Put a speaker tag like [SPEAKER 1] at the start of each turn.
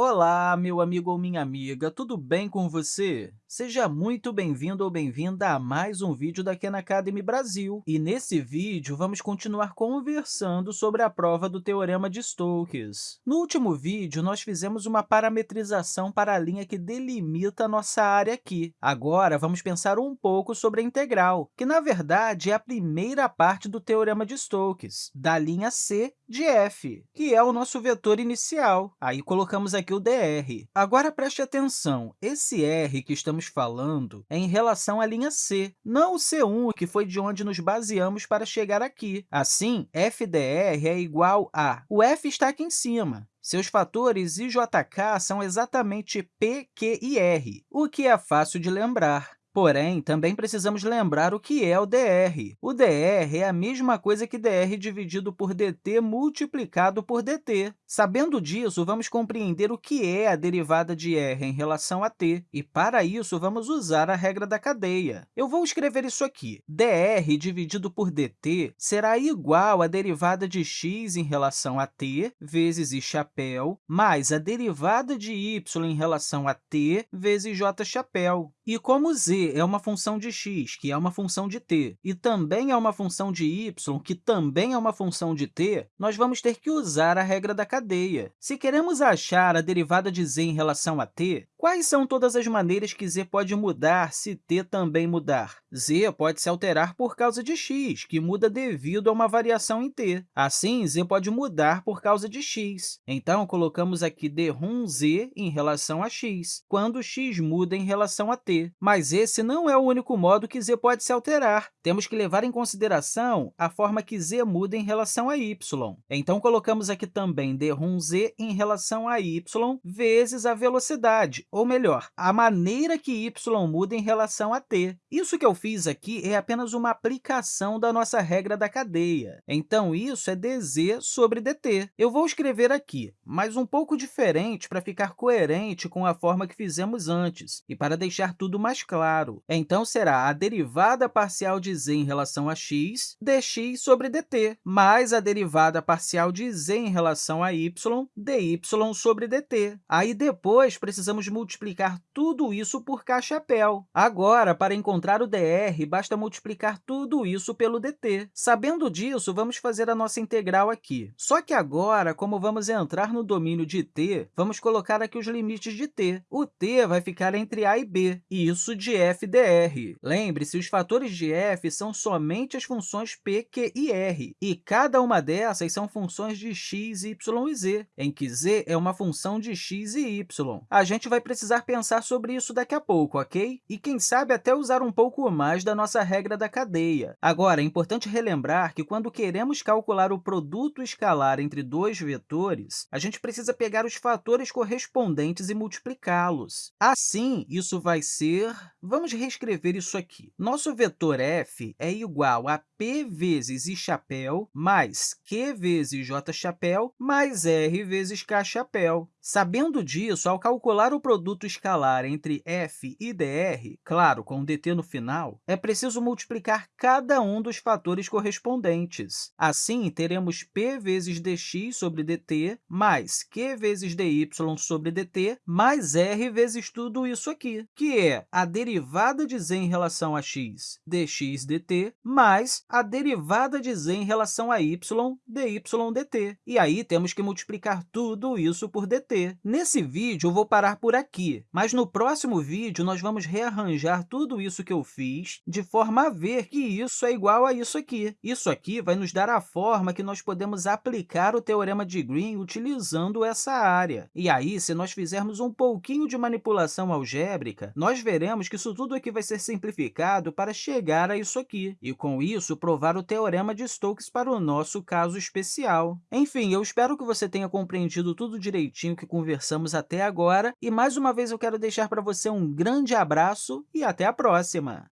[SPEAKER 1] Olá, meu amigo ou minha amiga, tudo bem com você? Seja muito bem-vindo ou bem-vinda a mais um vídeo da Khan Academy Brasil. E nesse vídeo, vamos continuar conversando sobre a prova do Teorema de Stokes. No último vídeo, nós fizemos uma parametrização para a linha que delimita a nossa área aqui. Agora, vamos pensar um pouco sobre a integral, que, na verdade, é a primeira parte do Teorema de Stokes, da linha C de f, que é o nosso vetor inicial. Aí, colocamos aqui o dr. Agora, preste atenção, esse r que estamos falando é em relação à linha C, não o C1, que foi de onde nos baseamos para chegar aqui. Assim, FDR é igual a... O F está aqui em cima. Seus fatores IJK são exatamente P, Q e R, o que é fácil de lembrar. Porém, também precisamos lembrar o que é o dr. O dr é a mesma coisa que dr dividido por dt multiplicado por dt. Sabendo disso, vamos compreender o que é a derivada de r em relação a t, e, para isso, vamos usar a regra da cadeia. Eu vou escrever isso aqui. dr dividido por dt será igual à derivada de x em relação a t vezes i chapéu, mais a derivada de y em relação a t vezes j chapéu. E como z é uma função de x, que é uma função de t, e também é uma função de y, que também é uma função de t, nós vamos ter que usar a regra da cadeia. Se queremos achar a derivada de z em relação a t, Quais são todas as maneiras que z pode mudar se t também mudar? z pode se alterar por causa de x, que muda devido a uma variação em t. Assim, z pode mudar por causa de x. Então, colocamos aqui d z em relação a x, quando x muda em relação a t. Mas esse não é o único modo que z pode se alterar. Temos que levar em consideração a forma que z muda em relação a y. Então, colocamos aqui também d rum z em relação a y vezes a velocidade, ou melhor, a maneira que y muda em relação a t. Isso que eu fiz aqui é apenas uma aplicação da nossa regra da cadeia. Então, isso é dz sobre dt. Eu vou escrever aqui, mas um pouco diferente para ficar coerente com a forma que fizemos antes e para deixar tudo mais claro. Então, será a derivada parcial de z em relação a x, dx sobre dt, mais a derivada parcial de z em relação a y, dy sobre dt. Aí, depois, precisamos multiplicar tudo isso por k-chapéu. Agora, para encontrar o dr, basta multiplicar tudo isso pelo dt. Sabendo disso, vamos fazer a nossa integral aqui. Só que agora, como vamos entrar no domínio de t, vamos colocar aqui os limites de t. O t vai ficar entre a e b, e isso de f dr. Lembre-se, os fatores de f são somente as funções p, q e r, e cada uma dessas são funções de x, y e z, em que z é uma função de x e y. A gente vai precisar pensar sobre isso daqui a pouco, ok? E, quem sabe, até usar um pouco mais da nossa regra da cadeia. Agora, é importante relembrar que, quando queremos calcular o produto escalar entre dois vetores, a gente precisa pegar os fatores correspondentes e multiplicá-los. Assim, isso vai ser... Vamos reescrever isso aqui. Nosso vetor f é igual a p vezes i chapéu mais q vezes j chapéu mais r vezes k chapéu. Sabendo disso, ao calcular o produto escalar entre f e dr, claro, com dt no final, é preciso multiplicar cada um dos fatores correspondentes. Assim, teremos p vezes dx sobre dt mais q vezes dy sobre dt mais r vezes tudo isso aqui, que é a derivada de z em relação a x, dx dt, mais a derivada de z em relação a y, dy dt. E aí, temos que multiplicar tudo isso por dt. Nesse vídeo, eu vou parar por aqui, mas no próximo vídeo, nós vamos rearranjar tudo isso que eu fiz de forma a ver que isso é igual a isso aqui. Isso aqui vai nos dar a forma que nós podemos aplicar o teorema de Green utilizando essa área. E aí, se nós fizermos um pouquinho de manipulação algébrica, nós veremos que isso tudo aqui vai ser simplificado para chegar a isso aqui, e, com isso, provar o teorema de Stokes para o nosso caso especial. Enfim, eu espero que você tenha compreendido tudo direitinho que conversamos até agora. E, mais uma vez, eu quero deixar para você um grande abraço e até a próxima!